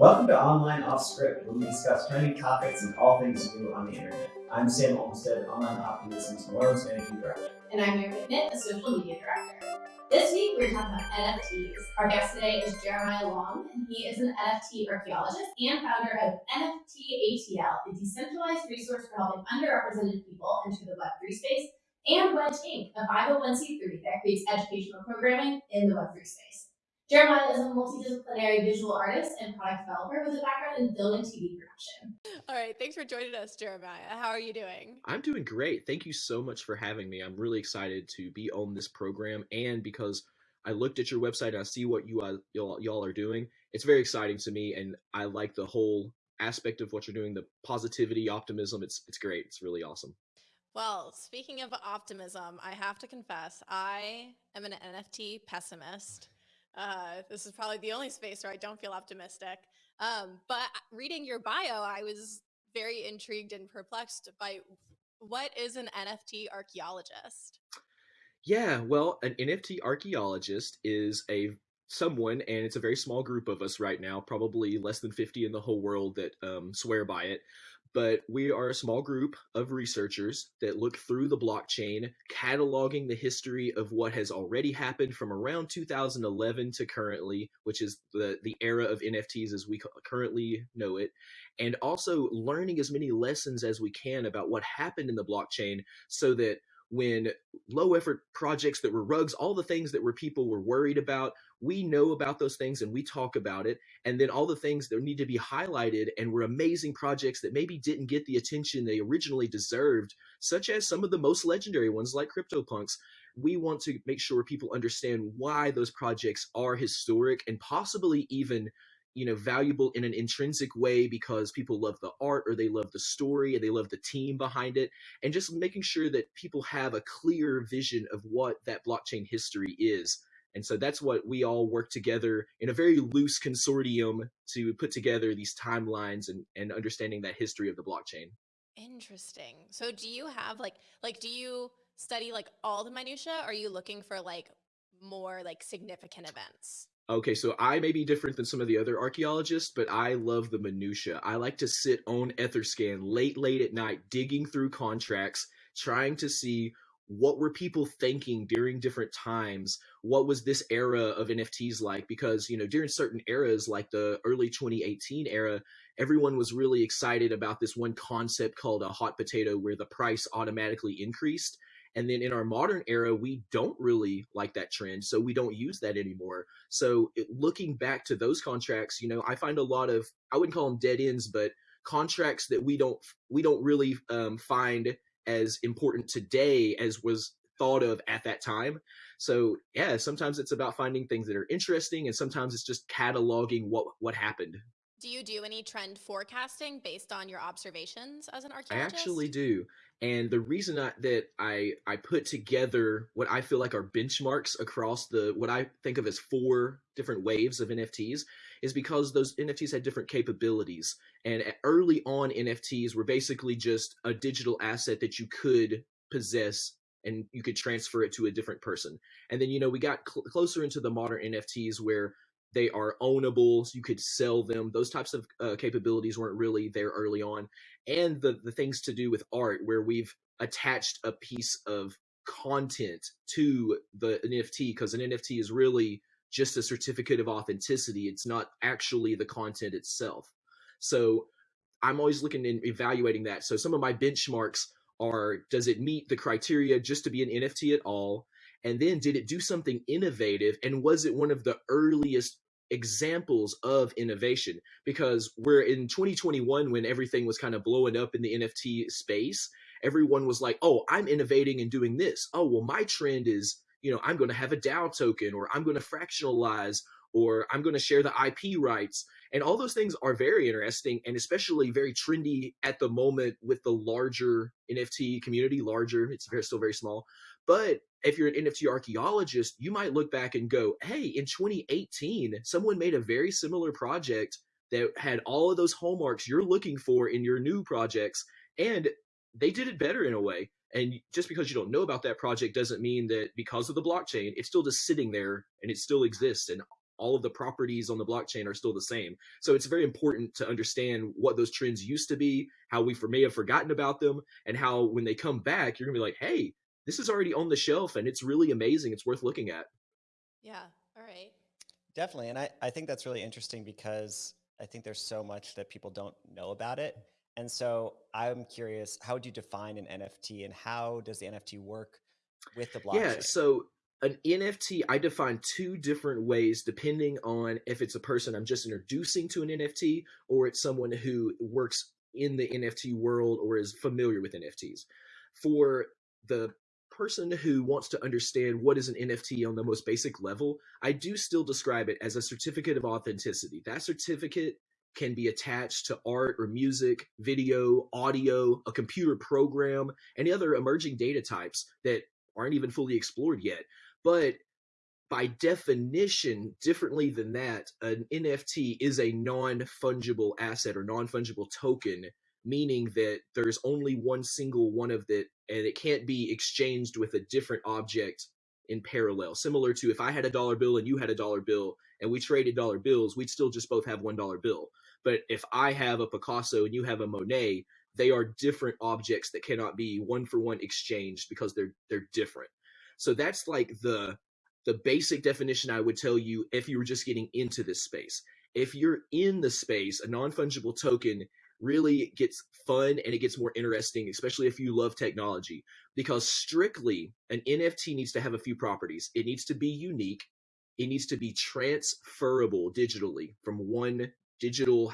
Welcome to Online Off Script, where we discuss trending topics and all things new on the internet. I'm Sam Olmstead, Online Optimism's Morals Managing Director. And I'm Mary McNitt, a social media director. This week we're talking about NFTs. Our guest today is Jeremiah Long, and he is an NFT archaeologist and founder of NFT ATL, a decentralized resource for helping underrepresented people enter the Web3 space, and Wedge Inc., a 501c3 that creates educational programming in the Web3 space. Jeremiah is a multidisciplinary visual artist and product developer with a background in film and TV production. All right, thanks for joining us, Jeremiah. How are you doing? I'm doing great. Thank you so much for having me. I'm really excited to be on this program, and because I looked at your website and I see what you uh, y'all, y'all are doing, it's very exciting to me, and I like the whole aspect of what you're doing, the positivity, optimism. It's it's great. It's really awesome. Well, speaking of optimism, I have to confess, I am an NFT pessimist. Uh, this is probably the only space where I don't feel optimistic. Um, but reading your bio, I was very intrigued and perplexed by what is an NFT archaeologist? Yeah, well, an NFT archaeologist is a someone, and it's a very small group of us right now, probably less than 50 in the whole world that um, swear by it, but we are a small group of researchers that look through the blockchain, cataloging the history of what has already happened from around 2011 to currently, which is the, the era of NFTs as we currently know it, and also learning as many lessons as we can about what happened in the blockchain so that when low effort projects that were rugs, all the things that were people were worried about, we know about those things and we talk about it. And then all the things that need to be highlighted and were amazing projects that maybe didn't get the attention they originally deserved, such as some of the most legendary ones like CryptoPunks. We want to make sure people understand why those projects are historic and possibly even you know valuable in an intrinsic way because people love the art or they love the story and they love the team behind it and just making sure that people have a clear vision of what that blockchain history is. And so that's what we all work together in a very loose consortium to put together these timelines and, and understanding that history of the blockchain. Interesting. So do you have like like do you study like all the minutia are you looking for like more like significant events Okay, so I may be different than some of the other archaeologists, but I love the minutia. I like to sit on Etherscan late, late at night, digging through contracts, trying to see what were people thinking during different times what was this era of nfts like because you know during certain eras like the early 2018 era everyone was really excited about this one concept called a hot potato where the price automatically increased and then in our modern era, we don't really like that trend. So we don't use that anymore. So it, looking back to those contracts, you know, I find a lot of, I wouldn't call them dead ends, but contracts that we don't, we don't really um, find as important today as was thought of at that time. So yeah, sometimes it's about finding things that are interesting and sometimes it's just cataloging what, what happened. Do you do any trend forecasting based on your observations as an archaeologist? I actually do. And the reason I, that I I put together what I feel like are benchmarks across the what I think of as four different waves of NFTs is because those NFTs had different capabilities. And early on, NFTs were basically just a digital asset that you could possess and you could transfer it to a different person. And then you know we got cl closer into the modern NFTs where they are ownable so you could sell them those types of uh, capabilities weren't really there early on and the the things to do with art where we've attached a piece of content to the NFT because an NFT is really just a certificate of authenticity. It's not actually the content itself. So i'm always looking and evaluating that. So some of my benchmarks are does it meet the criteria just to be an NFT at all? And then did it do something innovative? And was it one of the earliest examples of innovation? Because we're in 2021 when everything was kind of blowing up in the NFT space. Everyone was like, oh, I'm innovating and doing this. Oh, well, my trend is, you know, I'm going to have a DAO token or I'm going to fractionalize or I'm going to share the IP rights. And all those things are very interesting and especially very trendy at the moment with the larger NFT community, larger, it's very, still very small. But if you're an NFT archaeologist, you might look back and go, hey, in 2018, someone made a very similar project that had all of those hallmarks you're looking for in your new projects, and they did it better in a way. And just because you don't know about that project doesn't mean that because of the blockchain, it's still just sitting there and it still exists. And all of the properties on the blockchain are still the same. So it's very important to understand what those trends used to be, how we for, may have forgotten about them, and how when they come back, you're gonna be like, hey, this is already on the shelf and it's really amazing. It's worth looking at. Yeah. All right. Definitely. And I, I think that's really interesting because I think there's so much that people don't know about it. And so I'm curious, how would you define an NFT and how does the NFT work with the blockchain? Yeah, so an NFT, I define two different ways depending on if it's a person I'm just introducing to an NFT or it's someone who works in the NFT world or is familiar with NFTs. For the person who wants to understand what is an NFT on the most basic level, I do still describe it as a certificate of authenticity. That certificate can be attached to art or music, video, audio, a computer program, any other emerging data types that aren't even fully explored yet. But by definition, differently than that, an NFT is a non fungible asset or non fungible token, meaning that there's only one single one of it and it can't be exchanged with a different object in parallel. Similar to if I had a dollar bill and you had a dollar bill and we traded dollar bills, we'd still just both have one dollar bill. But if I have a Picasso and you have a Monet, they are different objects that cannot be one for one exchanged because they're they're different. So that's like the the basic definition I would tell you if you were just getting into this space. If you're in the space, a non-fungible token really gets fun and it gets more interesting, especially if you love technology, because strictly an NFT needs to have a few properties. It needs to be unique. It needs to be transferable digitally from one digital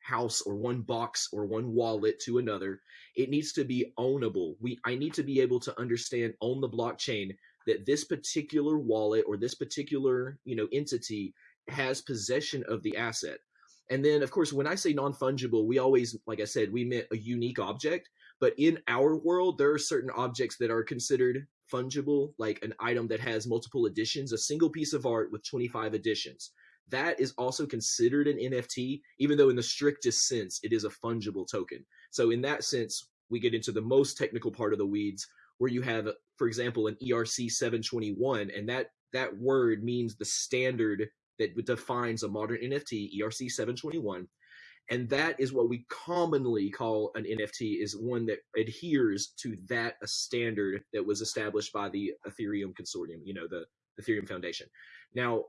house or one box or one wallet to another. It needs to be ownable. We I need to be able to understand on the blockchain that this particular wallet or this particular, you know, entity has possession of the asset. And then, of course, when I say non fungible, we always, like I said, we meant a unique object. But in our world, there are certain objects that are considered fungible, like an item that has multiple editions, a single piece of art with 25 editions. That is also considered an NFT, even though in the strictest sense, it is a fungible token. So, in that sense, we get into the most technical part of the weeds where you have, for example, an ERC 721, and that that word means the standard that defines a modern NFT, ERC 721. And that is what we commonly call an NFT, is one that adheres to that a standard that was established by the Ethereum consortium, you know, the Ethereum Foundation. Now,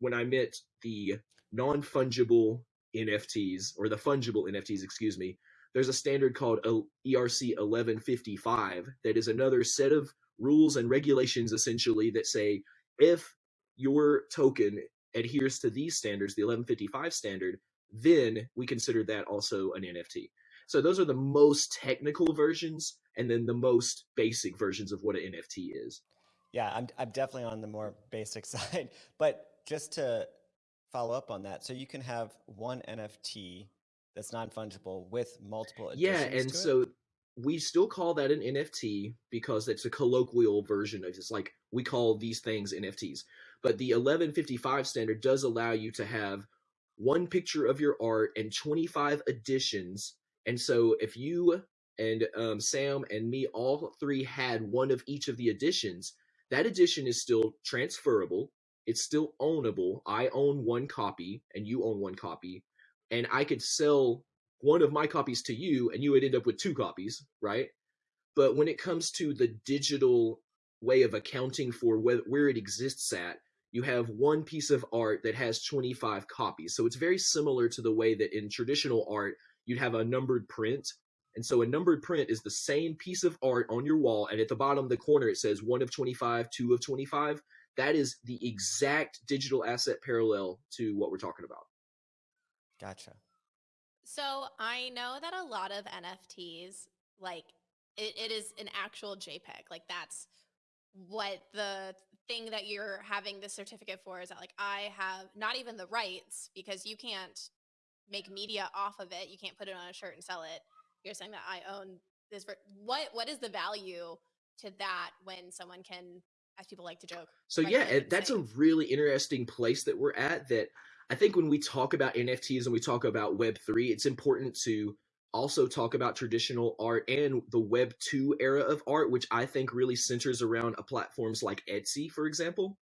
when I meant the non-fungible NFTs or the fungible NFTs, excuse me, there's a standard called ERC 1155 that is another set of rules and regulations essentially that say if your token adheres to these standards, the 1155 standard, then we consider that also an NFT. So those are the most technical versions and then the most basic versions of what an NFT is. Yeah, I'm, I'm definitely on the more basic side. But just to follow up on that, so you can have one NFT that's non-fungible with multiple Yeah, and so we still call that an NFT because it's a colloquial version of it's like we call these things NFTs. But the 1155 standard does allow you to have one picture of your art and 25 editions. And so if you and um, Sam and me all three had one of each of the editions, that edition is still transferable. It's still ownable. I own one copy and you own one copy. And I could sell one of my copies to you and you would end up with two copies, right? But when it comes to the digital way of accounting for where it exists at, you have one piece of art that has 25 copies. So it's very similar to the way that in traditional art, you'd have a numbered print. And so a numbered print is the same piece of art on your wall. And at the bottom of the corner, it says one of 25, two of 25. That is the exact digital asset parallel to what we're talking about. Gotcha. So I know that a lot of NFTs, like it, it is an actual JPEG. Like that's what the thing that you're having the certificate for is that like I have not even the rights because you can't make media off of it. You can't put it on a shirt and sell it. You're saying that I own this. What what is the value to that when someone can, as people like to joke? So yeah, that's a really interesting place that we're at. That I think when we talk about NFTs and we talk about Web three, it's important to also talk about traditional art and the Web 2 era of art, which I think really centers around platforms like Etsy, for example.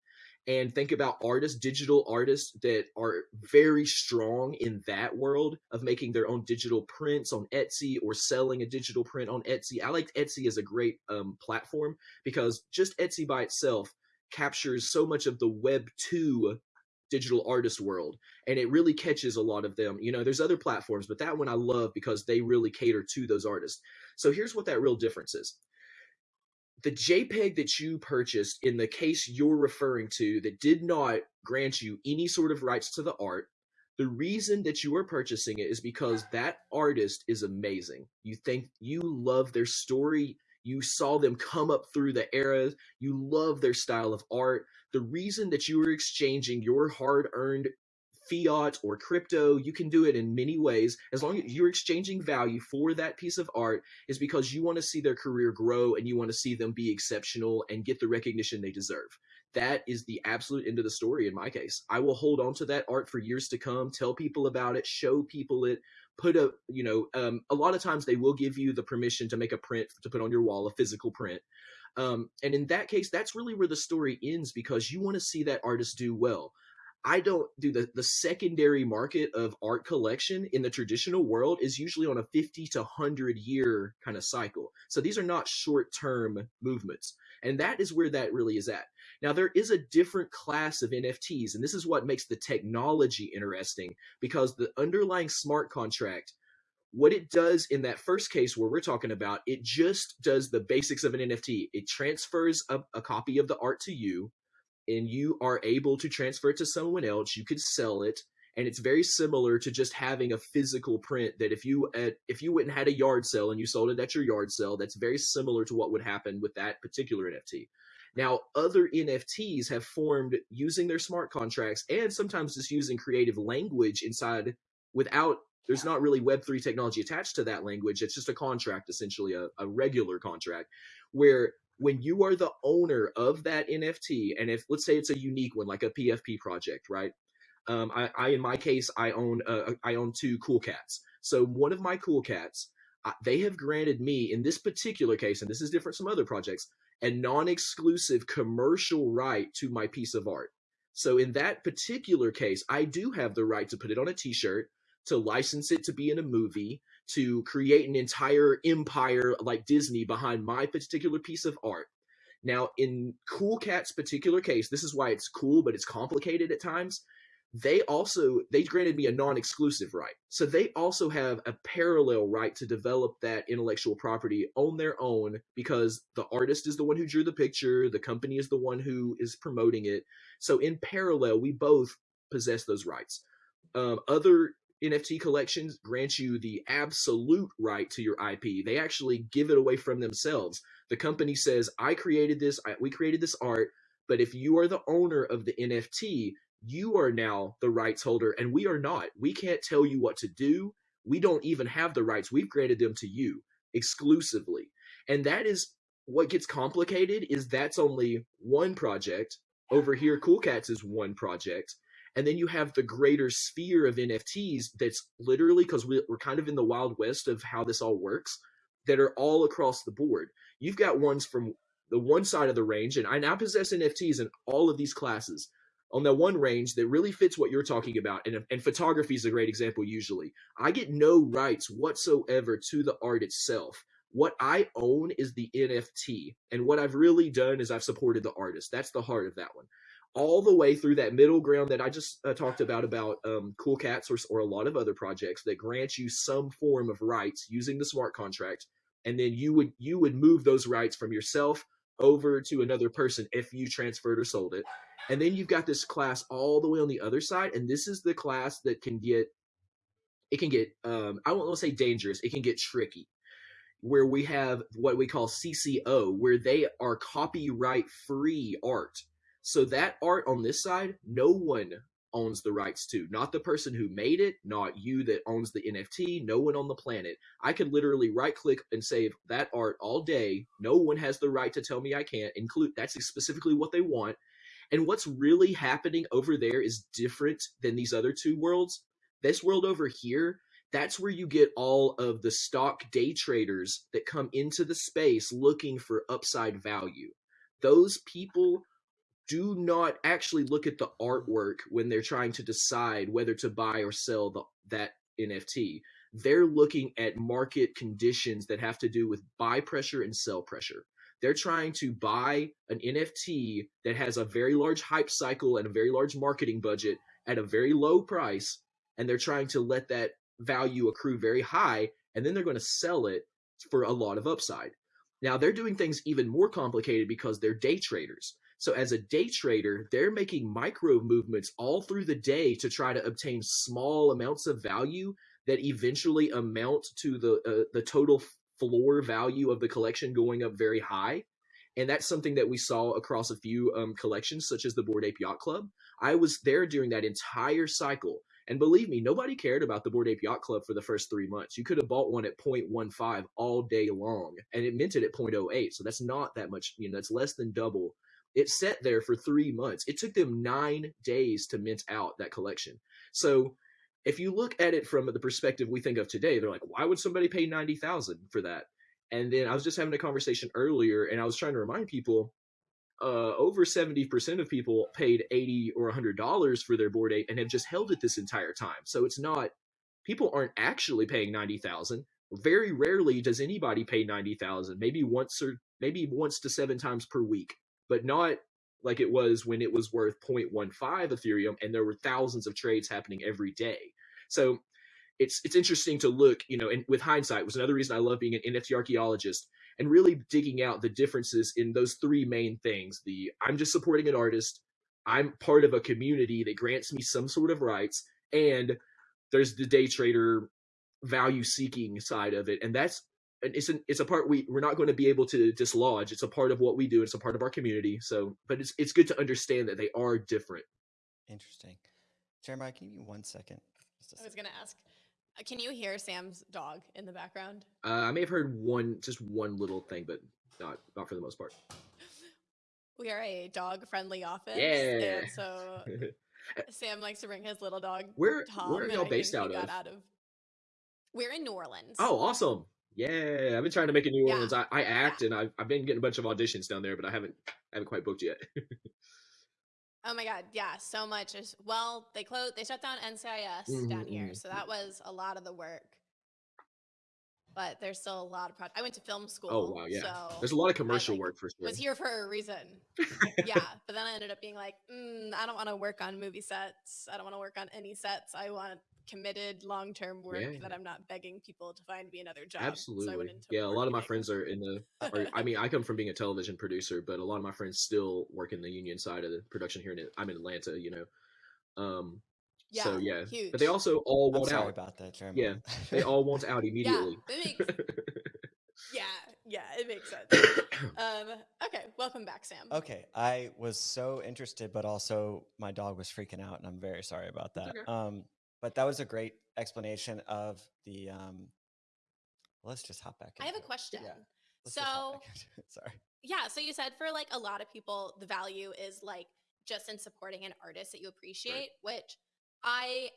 and think about artists, digital artists that are very strong in that world of making their own digital prints on Etsy or selling a digital print on Etsy. I like Etsy as a great um, platform because just Etsy by itself captures so much of the Web 2 digital artist world and it really catches a lot of them. You know there's other platforms but that one i love because they really cater to those artists. So here's what that real difference is. The jpeg that you purchased in the case you're referring to that did not grant you any sort of rights to the art the reason that you are purchasing it is because that artist is amazing. You think you love their story you saw them come up through the eras you love their style of art the reason that you are exchanging your hard earned fiat or crypto, you can do it in many ways. As long as you're exchanging value for that piece of art, is because you want to see their career grow and you want to see them be exceptional and get the recognition they deserve. That is the absolute end of the story in my case. I will hold on to that art for years to come, tell people about it, show people it, put a, you know, um, a lot of times they will give you the permission to make a print to put on your wall, a physical print. Um, and in that case, that's really where the story ends because you want to see that artist do well. I don't do the, the secondary market of art collection in the traditional world is usually on a 50 to 100 year kind of cycle. So these are not short term movements. And that is where that really is at. Now, there is a different class of NFTs, and this is what makes the technology interesting because the underlying smart contract what it does in that first case where we're talking about, it just does the basics of an NFT. It transfers a, a, copy of the art to you, and you are able to transfer it to someone else. You could sell it, and it's very similar to just having a physical print. That if you if you went and had a yard sale and you sold it at your yard sale, that's very similar to what would happen with that particular NFT. Now, other NFTs have formed using their smart contracts and sometimes just using creative language inside without there's not really Web3 technology attached to that language. It's just a contract, essentially, a, a regular contract, where when you are the owner of that NFT, and if let's say it's a unique one, like a PFP project, right? Um, I, I, in my case, I own uh, I own two cool cats. So one of my cool cats, uh, they have granted me in this particular case, and this is different from other projects, a non-exclusive commercial right to my piece of art. So in that particular case, I do have the right to put it on a T-shirt to license it to be in a movie, to create an entire empire like Disney behind my particular piece of art. Now, in Cool Cat's particular case, this is why it's cool, but it's complicated at times. They also they granted me a non-exclusive right, so they also have a parallel right to develop that intellectual property on their own because the artist is the one who drew the picture, the company is the one who is promoting it. So in parallel, we both possess those rights. Um, other NFT collections grant you the absolute right to your IP. They actually give it away from themselves. The company says, I created this, I, we created this art, but if you are the owner of the NFT, you are now the rights holder, and we are not. We can't tell you what to do. We don't even have the rights. We've granted them to you exclusively. And that is what gets complicated is that's only one project. Over here, Cool Cats is one project and then you have the greater sphere of NFTs that's literally because we, we're kind of in the wild west of how this all works that are all across the board. You've got ones from the one side of the range, and I now possess NFTs in all of these classes on that one range that really fits what you're talking about. And, and photography is a great example, usually. I get no rights whatsoever to the art itself. What I own is the NFT. And what I've really done is I've supported the artist. That's the heart of that one all the way through that middle ground that I just uh, talked about about um, Cool Cats or, or a lot of other projects that grant you some form of rights using the smart contract, and then you would you would move those rights from yourself over to another person if you transferred or sold it, and then you've got this class all the way on the other side, and this is the class that can get it can get um, I won't say dangerous, it can get tricky where we have what we call CC0, where they are copyright free art so that art on this side, no one owns the rights to. Not the person who made it, not you that owns the NFT, no one on the planet. I could literally right click and save that art all day. No one has the right to tell me I can't include that's specifically what they want. And what's really happening over there is different than these other two worlds. This world over here, that's where you get all of the stock day traders that come into the space looking for upside value. Those people do not actually look at the artwork when they're trying to decide whether to buy or sell the, that NFT. They're looking at market conditions that have to do with buy pressure and sell pressure. They're trying to buy an NFT that has a very large hype cycle and a very large marketing budget at a very low price, and they're trying to let that value accrue very high, and then they're going to sell it for a lot of upside. Now, they're doing things even more complicated because they're day traders. So, as a day trader, they're making micro movements all through the day to try to obtain small amounts of value that eventually amount to the uh, the total floor value of the collection going up very high. And that's something that we saw across a few um, collections, such as the Bored Ape Yacht Club. I was there during that entire cycle. And believe me, nobody cared about the Bored Ape Yacht Club for the first three months. You could have bought one at 0.15 all day long, and it minted at 0.08. So that's not that much, you know, that's less than double. It sat there for three months. It took them nine days to mint out that collection. So if you look at it from the perspective we think of today, they're like, why would somebody pay 90,000 for that? And then I was just having a conversation earlier and I was trying to remind people uh, over 70% of people paid 80 or $100 for their Bored Ape and have just held it this entire time. So it's not, people aren't actually paying 90,000. Very rarely does anybody pay 90,000, maybe once or maybe once to seven times per week, but not like it was when it was worth 0.15 Ethereum and there were thousands of trades happening every day. So it's it's interesting to look, you know, and with hindsight was another reason I love being an NFT archaeologist and really digging out the differences in those three main things. The I'm just supporting an artist, I'm part of a community that grants me some sort of rights, and there's the day trader value seeking side of it. And that's it's an, it's a part we we're not going to be able to dislodge. It's a part of what we do. It's a part of our community. So, but it's it's good to understand that they are different. Interesting. Jeremiah, can you give me one second? Just a I was gonna ask. uh, Can you hear Sam's dog in the background? Uh, I may have heard one, just one little thing, but not not for the most part. We are a dog-friendly office. Yeah. And so Sam likes to bring his little dog. Where Tom, where are y'all based out of? out of. We're in New Orleans. Oh, awesome! Yeah, I've been trying to make a New Yeah. Orleans. I, I act and I've I've been getting a bunch of auditions down there, but I haven't I haven't quite booked yet. Oh my god, yeah, so much. Is, well, they closed. They shut down NCIS down Mhm, here, so that was a lot of the work. But there's still a lot of projects. I went to film school. oh wow, yeah. So There's a lot of commercial like, work for sure. was here for a reason. yeah, but then I ended up being like, mm, I don't want to work on movie sets. I don't want to work on any sets. I want committed long term work Yeah. that I'm not begging people to find me another job. So I Absolutely. went yeah, a lot of my friends are in the. Or, I mean, I come from being a television producer, but a lot of my friends still work in the union side of the production here. In I'm in Atlanta, you know. Um. so yeah, huge. but they also all I'm want sorry out. about that, Jeremiah. Yeah, They all want out immediately. Yeah, makes, yeah, yeah, it makes sense. Um, okay, welcome back, Sam. Okay, I was so interested, but also my dog was freaking out, and I'm very sorry about that. okay. Um, but that was a great explanation of the. Um, let's just hop back. I have a it. question. Yeah, let's just hop So, back into it. sorry. yeah, so you said for like a lot of people, the value is like just in supporting an artist that you appreciate, which I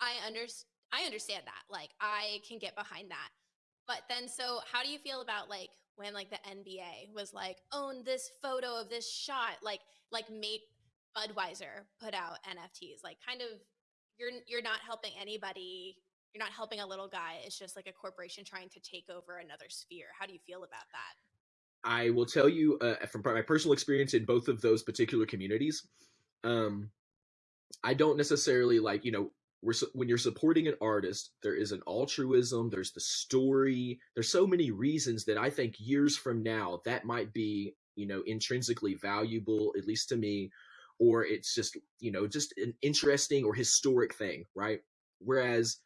I understand. I understand that. Like I can get behind that. But then so how do you feel about like when like the NBA was like own this photo of this shot like like made Budweiser put out NFTs like kind of you're you're not helping anybody you're not helping a little guy it's just like a corporation trying to take over another sphere how do you feel about that I will tell you uh, from my personal experience in both of those particular communities. Um, I don't necessarily like you know we're when you're supporting an artist, there is an altruism. There's the story. There's so many reasons that I think years from now that might be you know intrinsically valuable, at least to me, or it's just you know just an interesting or historic thing, right? Whereas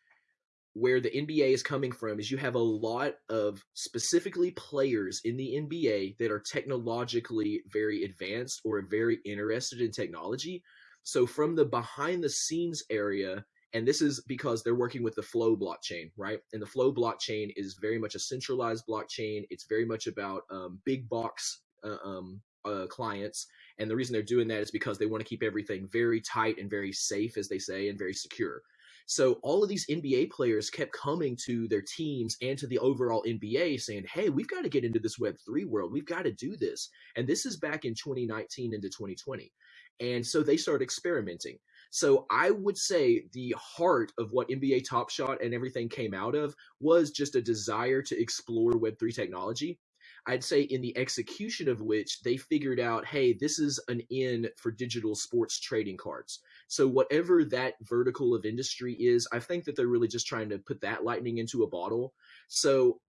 where the NBA is coming from is you have a lot of specifically players in the NBA that are technologically very advanced or very interested in technology. So from the behind the scenes area, and this is because they're working with the Flow blockchain, right? And the Flow blockchain is very much a centralized blockchain. It's very much about um, big box uh, um, uh, clients. And the reason they're doing that is because they want to keep everything very tight and very safe, as they say, and very secure. So all of these NBA players kept coming to their teams and to the overall NBA saying, "Hey, we've got to get into this Web3 world. We've got to do this." And this is back in 2019 into 2020. and so they started experimenting. So I would say the heart of what NBA Top Shot and everything came out of was just a desire to explore Web3 technology. I'd say in the execution of which they figured out, hey, this is an in for digital sports trading cards. So whatever that vertical of industry is, I think that they're really just trying to put that lightning into a bottle. So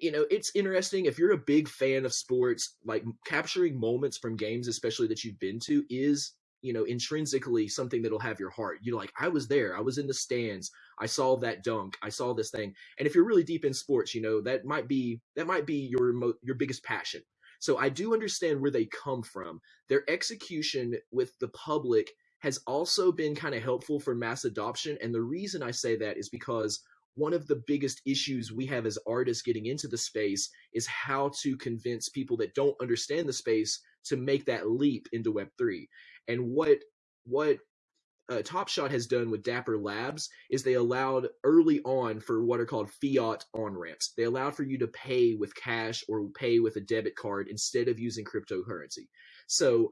you know, it's interesting if you're a big fan of sports, like capturing moments from games, especially that you've been to, is you know intrinsically something that'll have your heart. You're like i was there. I was in the stands. I saw that dunk. I saw this thing. And if you're really deep in sports you know that might be that might be your mo- your biggest passion. So i do understand where they come from. Their execution with the public has also been kind of helpful for mass adoption and the reason i say that is because one of the biggest issues we have as artists getting into the space is how to convince people that don't understand the space to make that leap into web3 and what what uh, Top Shot has done with Dapper Labs is they allowed early on for what are called fiat on ramps. They allowed for you to pay with cash or pay with a debit card instead of using cryptocurrency. So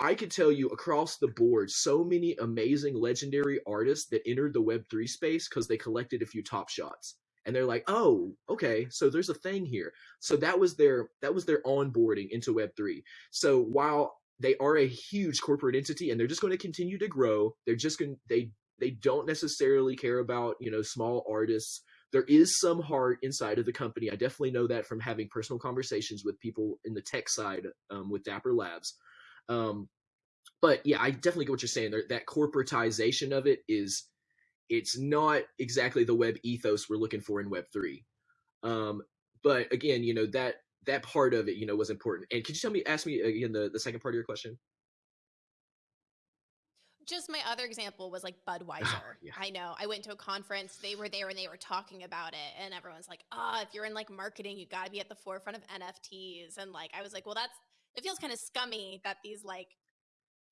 I could tell you across the board, so many amazing legendary artists that entered the Web3 space because they collected a few top shots. And they're like, oh, okay, so there's a thing here. So that was their that was their onboarding into Web3. So while they are a huge corporate entity and they're just going to continue to grow. They're just going they they don't necessarily care about, you know, small artists. There is some heart inside of the company. I definitely know that from having personal conversations with people in the tech side um, with Dapper Labs. Um, but yeah, I definitely get what you're saying. There, that corporatization of it is, it's not exactly the web ethos we're looking for in Web three. Um, but again, you know that that part of it, you know, was important. And could you tell me, ask me again the, the second part of your question? Just my other example was like Budweiser. Oh, yeah. I know. I went to a conference, they were there and they were talking about it, and everyone's like, ah, oh, if you're in like marketing, you gotta be at the forefront of NFTs. And like I was like, well, that's it feels kind of scummy that these like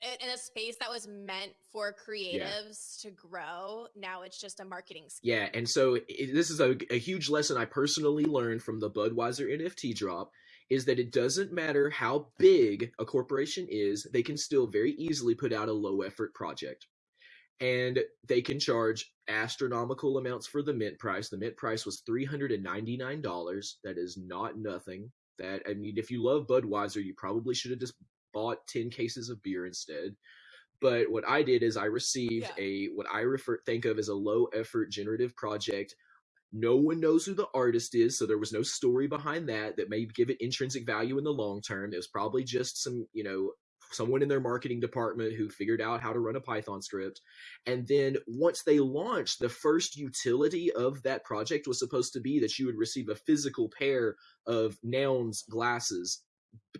in a space that was meant for creatives yeah. to grow now it's just a marketing scheme. yeah and so it, this is a, a huge lesson i personally learned from the budweiser nft drop is that it doesn't matter how big a corporation is they can still very easily put out a low effort project and they can charge astronomical amounts for the mint price the mint price was $399 that is not nothing that i mean if you love budweiser you probably should have just bought 10 cases of beer instead. But what I did is I received yeah. a what I refer think of as a low effort generative project. No one knows who the artist is, so there was no story behind that that may give it intrinsic value in the long term. It was probably just some, you know, someone in their marketing department who figured out how to run a Python script. And then once they launched, the first utility of that project was supposed to be that you would receive a physical pair of Nouns glasses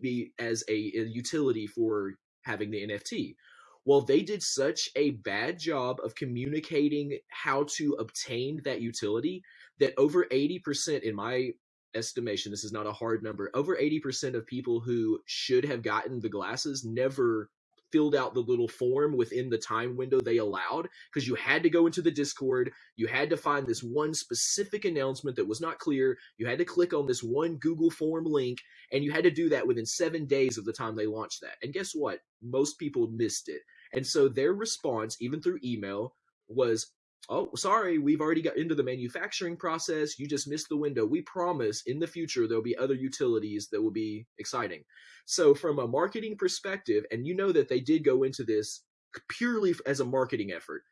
be as a, a utility for having the NFT. Well, they did such a bad job of communicating how to obtain that utility that over 80%, in my estimation, this is not a hard number, over 80% of people who should have gotten the glasses never filled out the little form within the time window they allowed because you had to go into the Discord. You had to find this one specific announcement that was not clear. You had to click on this one Google form link, and you had to do that within seven days of the time they launched that. And guess what? Most people missed it. And so their response, even through email, was oh sorry we've already got into the manufacturing process. You just missed the window. We promise in the future there'll be other utilities that will be exciting. So from a marketing perspective and you know that they did go into this purely as a marketing effort.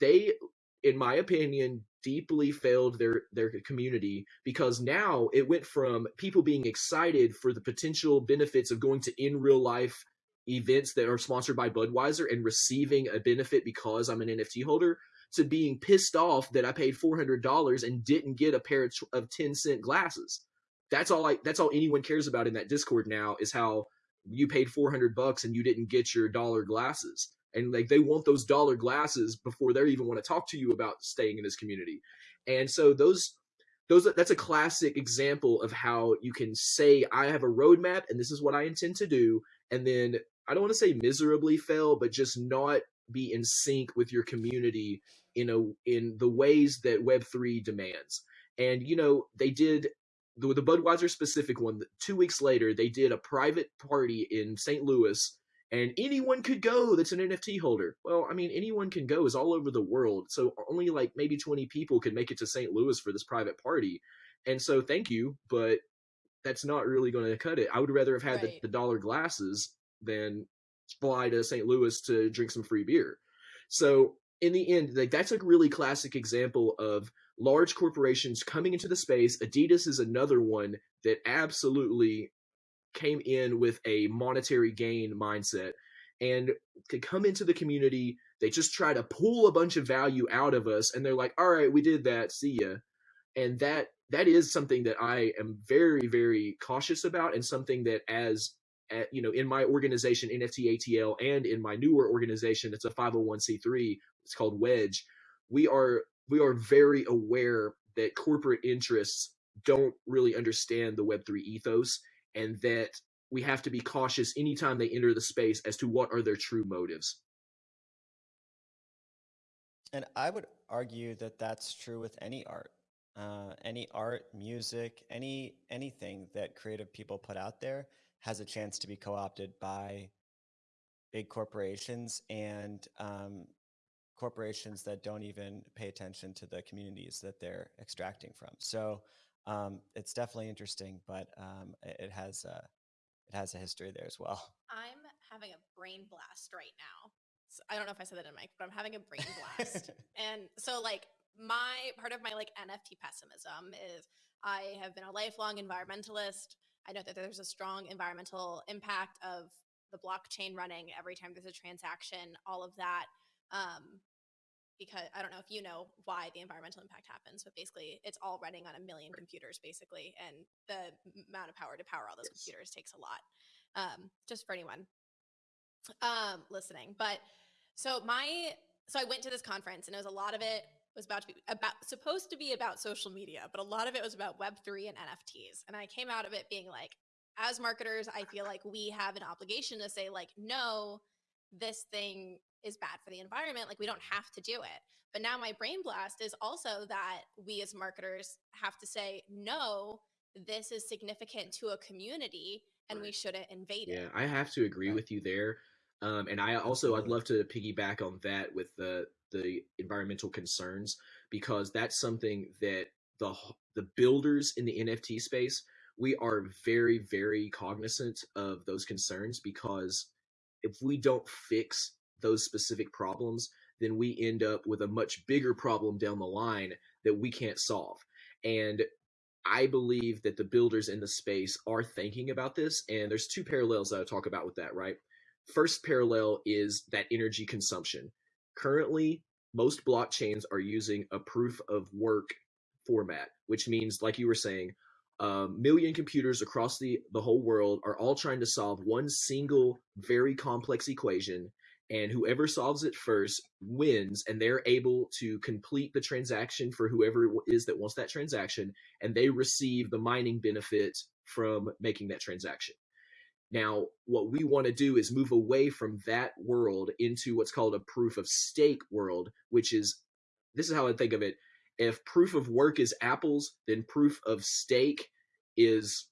They in my opinion deeply failed their their community because now it went from people being excited for the potential benefits of going to in real life events that are sponsored by Budweiser and receiving a benefit because I'm an NFT holder to being pissed off that I paid $400 and didn't get a pair of 10 cent glasses. That's all I that's all anyone cares about in that Discord now is how you paid 400 bucks and you didn't get your dollar glasses. And like they want those dollar glasses before they even want to talk to you about staying in this community. And so those those that's a classic example of how you can say I have a roadmap and this is what I intend to do and then I don't want to say miserably fail but just not be in sync with your community in a in the ways that web3 demands and you know they did the, the budweiser specific one two weeks later they did a private party in st louis and anyone could go that's an NFT holder. Well, I mean, anyone can go is all over the world. So only like maybe 20 people could make it to St. Louis for this private party. And so thank you, but that's not really going to cut it. I would rather have had Right. the, the dollar glasses than fly to St. Louis to drink some free beer. So in the end, like that's a really classic example of large corporations coming into the space. Adidas is another one that absolutely came in with a monetary gain mindset and to come into the community they just try to pull a bunch of value out of us and they're like all right we did that see ya and that that is something that i am very very cautious about and something that as at, you know in my organization nft atl and in my newer organization it's a 501c3 it's called wedge we are we are very aware that corporate interests don't really understand the web3 ethos and that we have to be cautious anytime they enter the space as to what are their true motives. And I would argue that that's true with any art, uh, any art, music, any anything that creative people put out there has a chance to be co-opted by big corporations and um, corporations that don't even pay attention to the communities that they're extracting from. So um, it's definitely interesting, but um, it has a, it has a history there as well. I'm having a brain blast right now. So I don't know if I said that in mic, but I'm having a brain blast. and so like my part of my like NFT pessimism is I have been a lifelong environmentalist. I know that there's a strong environmental impact of the blockchain running every time there's a transaction, all of that. Um, because I don't know if you know why the environmental impact happens, but basically it's all running on a million computers, basically, and the amount of power to power all those Yes. computers takes a lot. Um, just for anyone um, listening, but so my so I went to this conference and it was a lot of it was about to be about supposed to be about social media, but a lot of it was about Web3 and NFTs. And I came out of it being like, as marketers, I feel like we have an obligation to say, like, no, this thing is bad for the environment. Like, we don't have to do it. But now my brain blast is also that we as marketers have to say, no, this is significant to a community and we shouldn't invade Yeah, it. Yeah, I have to agree Right. with you there. Um, and I also I'd love to piggyback on that with the the environmental concerns because that's something that the the builders in the NFT space we are very very cognizant of those concerns because if we don't fix those specific problems then we end up with a much bigger problem down the line that we can't solve. And I believe that the builders in the space are thinking about this, and there's two parallels that I talk about with that, right? First parallel is that energy consumption. Currently, most blockchains are using a proof of work format, which means, like you were saying, a million computers across the, the whole world are all trying to solve one single, very complex equation, and whoever solves it first wins, and they're able to complete the transaction for whoever it is that wants that transaction, and they receive the mining benefit from making that transaction. Now, what we want to do is move away from that world into what's called a proof of stake world, which is this is how I think of it. If proof of work is apples, then proof of stake is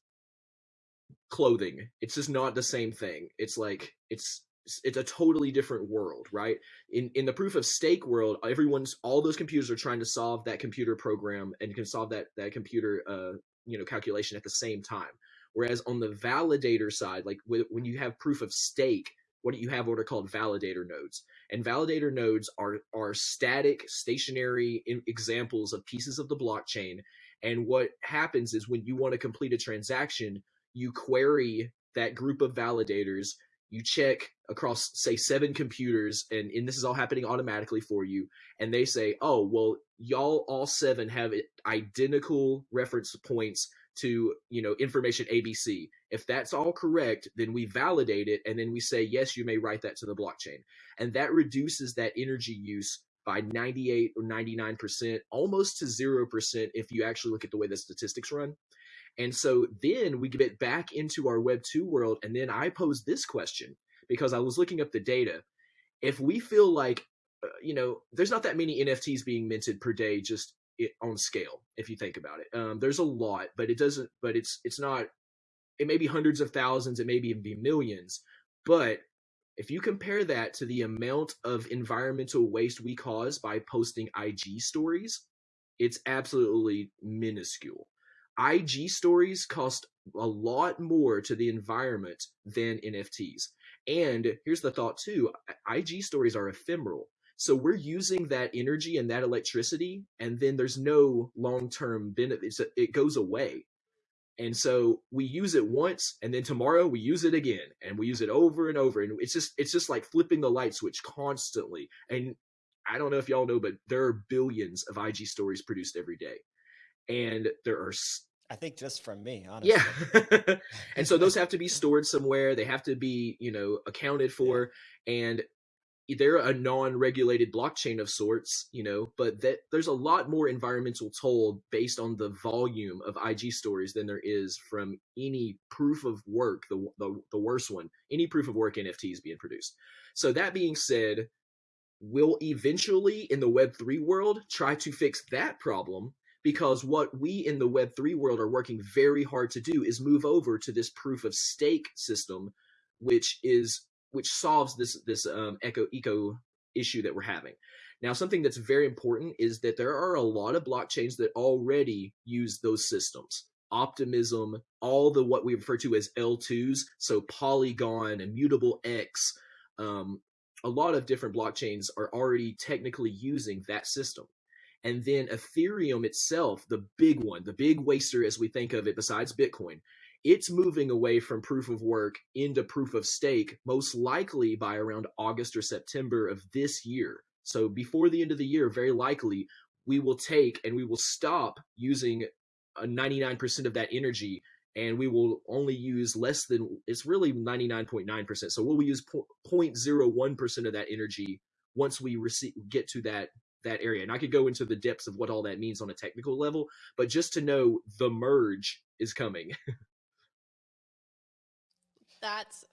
clothing. It's just not the same thing. It's like it's it's a totally different world, right? In in the proof of stake world, everyone's all those computers are trying to solve that computer program and can solve that that computer uh you know calculation at the same time. Whereas on the validator side, like when you have proof of stake, what you have what are called validator nodes, and validator nodes are are static, stationary examples of pieces of the blockchain. And what happens is when you want to complete a transaction, you query that group of validators. You check across, say, seven computers, and, and this is all happening automatically for you. And they say, "Oh, well, y'all all seven have identical reference points to you know information abc if that's all correct then we validate it and then we say yes you may write that to the blockchain. And that reduces that energy use by 98 or 99% almost to 0% if you actually look at the way the statistics run. And so then we get back into our web 2 world and then i pose this question because i was looking up the data. If we feel like uh, you know there's not that many nfts being minted per day just it, on scale if you think about it um, there's a lot but it doesn't but it's it's not it may be hundreds of thousands it may even be millions but If you compare that to the amount of environmental waste we cause by posting IG stories, it's absolutely minuscule. IG stories cost a lot more to the environment than NFTs. And here's the thought too IG stories are ephemeral. So we're using that energy and that electricity, and then there's no long term benefit. It goes away. And so we use it once, and then tomorrow we use it again, and we use it over and over. And it's just it's just like flipping the light switch constantly. And I don't know if y'all know, but there are billions of IG stories produced every day, and there are I think just from me, honestly. Yeah. and so those have to be stored somewhere. They have to be, you know, accounted for. Yeah. And they're a non-regulated blockchain of sorts, you know, but that there's a lot more environmental toll based on the volume of IG stories than there is from any proof of work, the, the, the worst one, any proof of work NFTs being produced. So that being said, we'll eventually in the Web3 world try to fix that problem because what we in the Web3 world are working very hard to do is move over to this proof of stake system, which is which solves this this um, eco eco issue that we're having. Now, something that's very important is that there are a lot of blockchains that already use those systems. Optimism, all the what we refer to as L2s, so Polygon, Immutable X, um, a lot of different blockchains are already technically using that system. And then Ethereum itself, the big one, the big waster as we think of it, besides Bitcoin, it's moving away from proof of work into proof of stake, most likely by around August or September of this year. So before the end of the year, very likely, we will take and we will stop using a 99% of that energy and we will only use less than it's really 99.9%. So we'll use 0.01% of that energy once we receive get to that that area. And I could go into the depths of what all that means on a technical level, but just to know the merge is coming. That's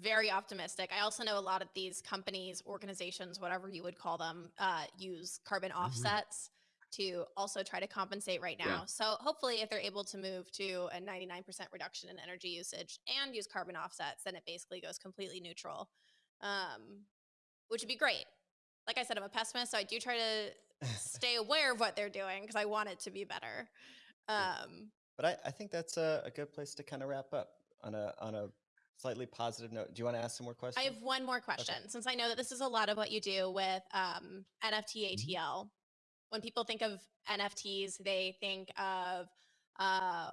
very optimistic. I also know a lot of these companies, organizations, whatever you would call them, uh, use carbon mm-hmm. offsets to also try to compensate right now. Yeah. So hopefully, if they're able to move to a 99% reduction in energy usage and use carbon offsets, then it basically goes completely neutral, um, which would be great like I said, I'm a pessimist, so I do try to stay aware of what they're doing because I want it to be better. Um, but I, I think that's a, a good place to kind of wrap up on a on a slightly positive note. Do you want to ask some more questions? I have one more question, okay. since I know that this is a lot of what you do with um, NFT ATL. Mm-hmm. When people think of NFTs, they think of uh,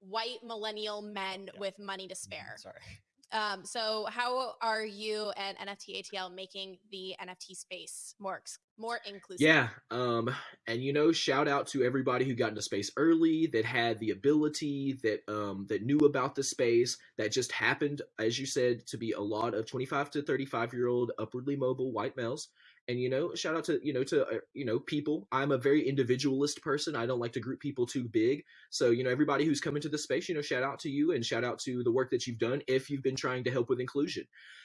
white millennial men yeah. with money to mm-hmm. spare. Sorry. Um, so how are you and NFT ATL making the NFT space more more inclusive? Yeah, um, and you know, shout out to everybody who got into space early, that had the ability, that um, that knew about the space, that just happened, as you said, to be a lot of twenty five to thirty five year old upwardly mobile white males and you know shout out to you know to uh, you know people. I'm a very individualist person. I don't like to group people too big. So you know everybody who's come into the space you know shout out to you and shout out to the work that you've done if you've been trying to help with inclusion.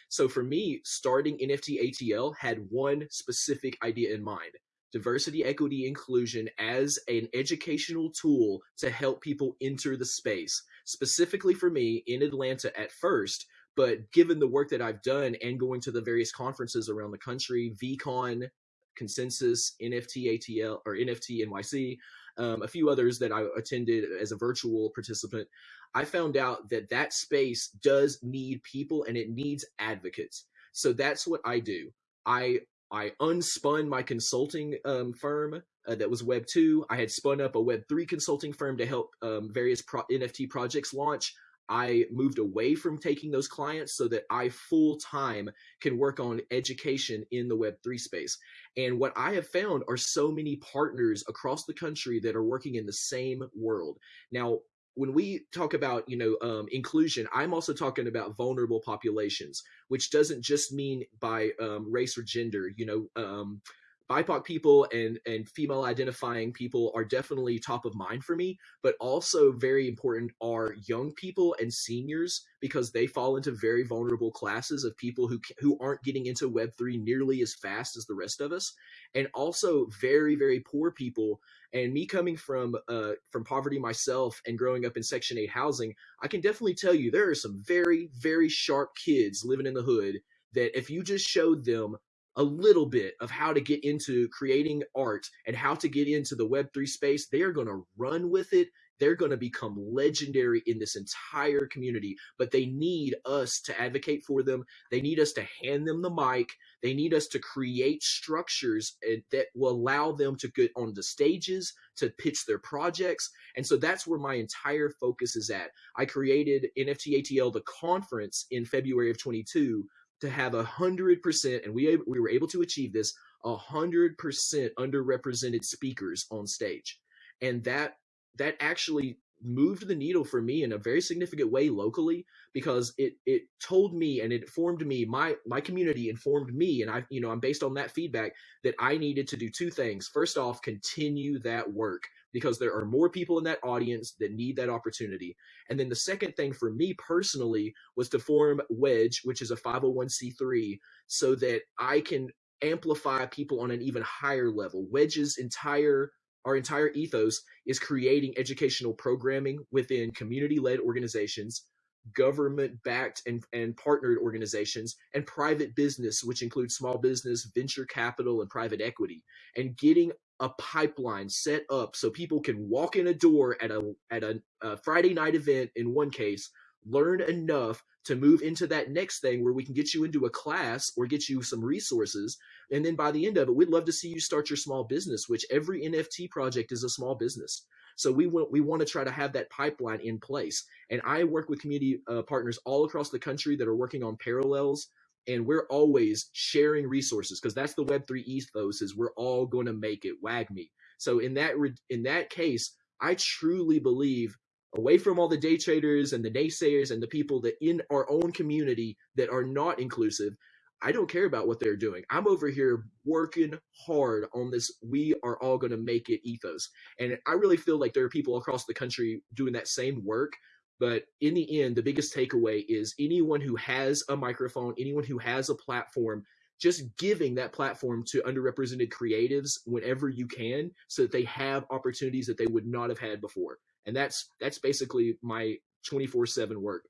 So for me starting nft atl had one specific idea in mind diversity equity inclusion as an educational tool to help people enter the space. Specifically for me in atlanta at first but given the work that I've done and going to the various conferences around the country, VeeCon, Consensus, NFT ATL or NFT NYC, um, a few others that I attended as a virtual participant, I found out that that space does need people and it needs advocates. So that's what I do. I I unspun my consulting um, firm uh, that was Web two. I had spun up a Web three consulting firm to help um, various pro- NFT projects launch. I moved away from taking those clients so that I full time can work on education in the Web3 space. And what I have found are so many partners across the country that are working in the same world. Now, when we talk about you know um, inclusion i'm also talking about vulnerable populations which doesn't just mean by um, race or gender you know um, BIPOC people and and female identifying people are definitely top of mind for me, but also very important are young people and seniors because they fall into very vulnerable classes of people who who aren't getting into web 3 nearly as fast as the rest of us and also very very poor people. And me coming from uh from poverty myself and growing up in section 8 housing, I can definitely tell you there are some very very sharp kids living in the hood that if you just showed them a little bit of how to get into creating art and how to get into the Web3 space, they are going to run with it. They're going to become legendary in this entire community, but they need us to advocate for them. They need us to hand them the mic. They need us to create structures eh, that will allow them to get on the stages, to pitch their projects. And so that's where my entire focus is at. I created NFT ATL, the conference in February of 22 to have a hundred percent, and we we were able to achieve this a hundred percent underrepresented speakers on stage, and that that actually moved the needle for me in a very significant way locally because it it told me and it informed me my my community informed me and I you know I'm based on that feedback that I needed to do two things. First off continue that work because there are more people in that audience that need that opportunity. And then the second thing for me personally was to form Wedge, which is a 501c3, so that I can amplify people on an even higher level. Wedge's entire our entire ethos is creating educational programming within community-led organizations government backed and, and partnered organizations and private business which includes small business venture capital and private equity and getting a pipeline set up so people can walk in a door at a at a, a, Friday night event in one case, learn enough to move into that next thing where we can get you into a class or get you some resources and then by the end of it we'd love to see you start your small business which every NFT project is a small business. So we want we want to try to have that pipeline in place. And I work with community uh, partners all across the country that are working on parallels and we're always sharing resources because that's the web3 ethos is we're all going to make it WAGMI so in that in that case i truly believe away from all the day traders and the naysayers and the people that in our own community that are not inclusive i don't care about what they're doing. I'm over here working hard on this we are all going to make it ethos. And i really feel like there are people across the country doing that same work but in the end, the biggest takeaway is anyone who has a microphone, anyone who has a platform, just giving that platform to underrepresented creatives whenever you can so that they have opportunities that they would not have had before. And that's that's basically my 24/7 work.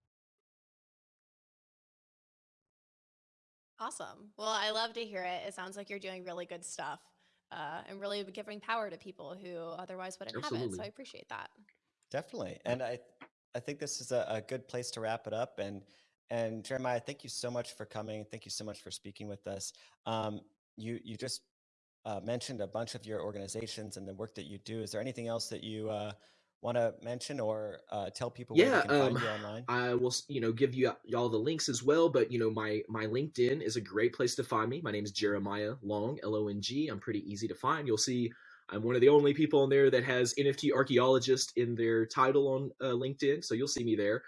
Awesome. Well, I love to hear it. It sounds like you're doing really good stuff uh, and really giving power to people who otherwise wouldn't Absolutely. have it. So I appreciate that. Definitely. And I I think this is a, a good place to wrap it up. And and Jeremiah, thank you so much for coming. Thank you so much for speaking with us. Um, you you just uh, mentioned a bunch of your organizations and the work that you do. Is there anything else that you uh, want to mention or uh, tell people yeah, where they can um, find you online? I will, you know, give you y'all the links as well. But you know, my my LinkedIn is a great place to find me. My name is Jeremiah Long, L O N G. I'm pretty easy to find. You'll see I'm one of the only people on there that has NFT archaeologist in their title on uh, LinkedIn, so you'll see me there.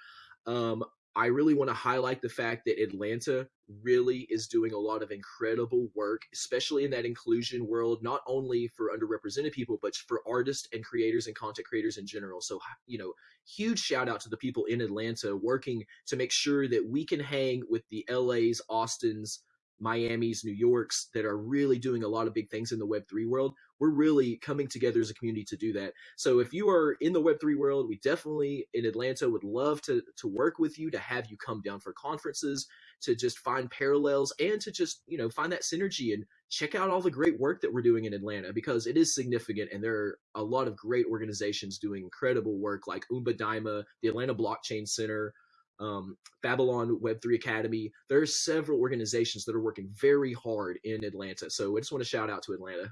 Um, I really want to highlight the fact that Atlanta really is doing a lot of incredible work, especially in that inclusion world, not only for underrepresented people, but for artists and creators and content creators in general. So, you know, huge shout out to the people in Atlanta working to make sure that we can hang with the LA's, Austin's, Miami's, New York's that are really doing a lot of big things in the Web3 world. We're really coming together as a community to do that. So if you are in the Web3 world, we definitely in Atlanta would love to, to work with you, to have you come down for conferences, to just find parallels and to just, you know, find that synergy and check out all the great work that we're doing in Atlanta because it is significant and there are a lot of great organizations doing incredible work like Umba Daima, the Atlanta Blockchain Center, um, Babylon Web3 Academy. There are several organizations that are working very hard in Atlanta. So I just want to shout out to Atlanta.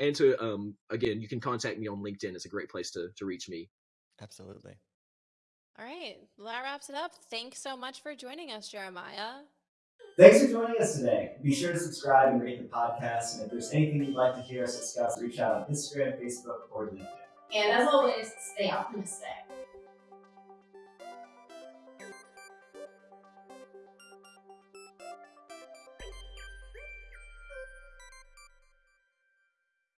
And to, um, again, you can contact me on LinkedIn. It's a great place to, to reach me. Absolutely. All right. Well, that wraps it up. Thanks so much for joining us, Jeremiah. Thanks for joining us today. Be sure to subscribe and rate the podcast. And if there's anything you'd like to hear us discuss, reach out on Instagram, Facebook, or LinkedIn. And as always, stay optimistic.